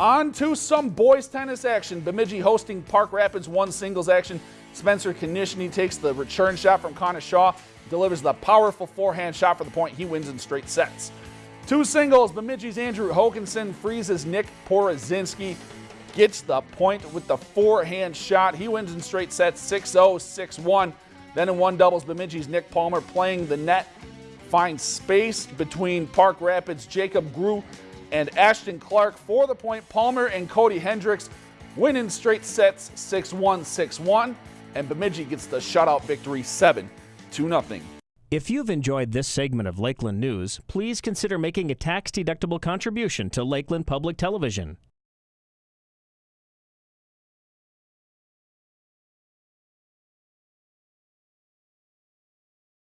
On to some boys tennis action. Bemidji hosting Park Rapids one singles action. Spencer Konishny takes the return shot from Connor Shaw, delivers the powerful forehand shot for the point. He wins in straight sets. Two singles, Bemidji's Andrew Hokinson freezes Nick Porozinski, gets the point with the forehand shot. He wins in straight sets 6-0, 6-1. Then in one doubles, Bemidji's Nick Palmer playing the net, finds space between Park Rapids' Jacob Grew and Ashton Clark for the point. Palmer and Cody Hendricks win in straight sets 6-1, 6-1, and Bemidji gets the shutout victory 7 2 0. If you've enjoyed this segment of Lakeland News, please consider making a tax-deductible contribution to Lakeland Public Television.